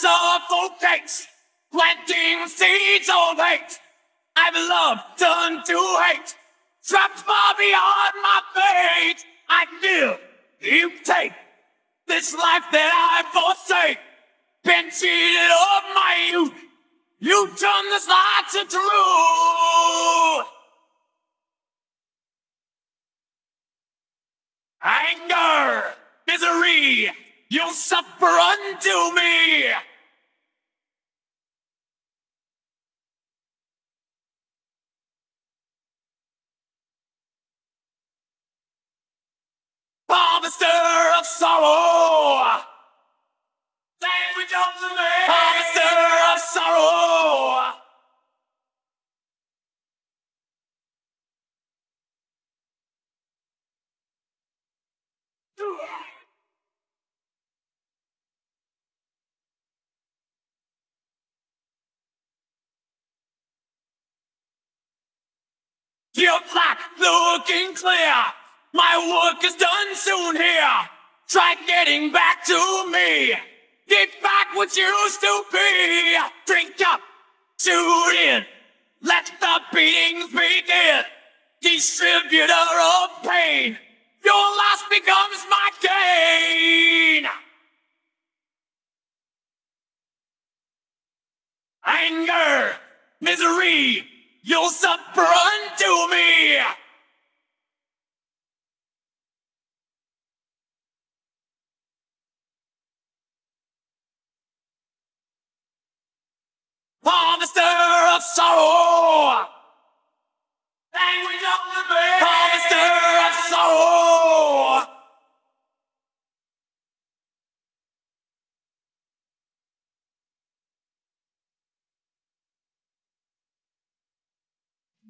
suffocates, planting seeds of hate. I've love turned to hate, trapped far beyond my fate. I feel you take this life that I forsake. Been cheated of my youth. You turn this lie to truth. Anger, misery, you'll suffer unto me. Harvester of sorrow. Language of the man. Harvester of sorrow. You're black, looking clear. My work is done soon here. Try getting back to me. Get back what you used to be. Drink up, shoot in. Let the beatings begin. Distributor of pain. Your loss becomes my gain. Anger, misery, you'll suffer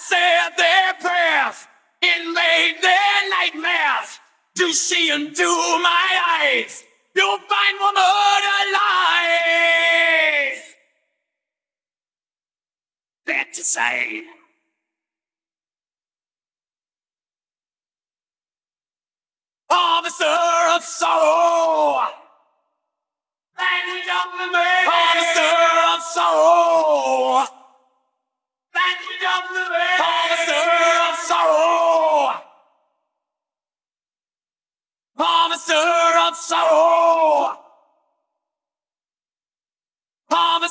said their prayers and made their nightmares to see into my eyes. You'll find one alive. That to say. Harvester of sorrow.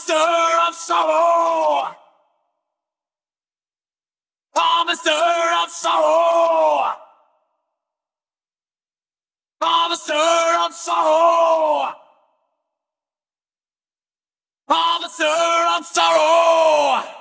Harvester of sorrow. Harvester of sorrow. Harvester of sorrow. Harvester of sorrow.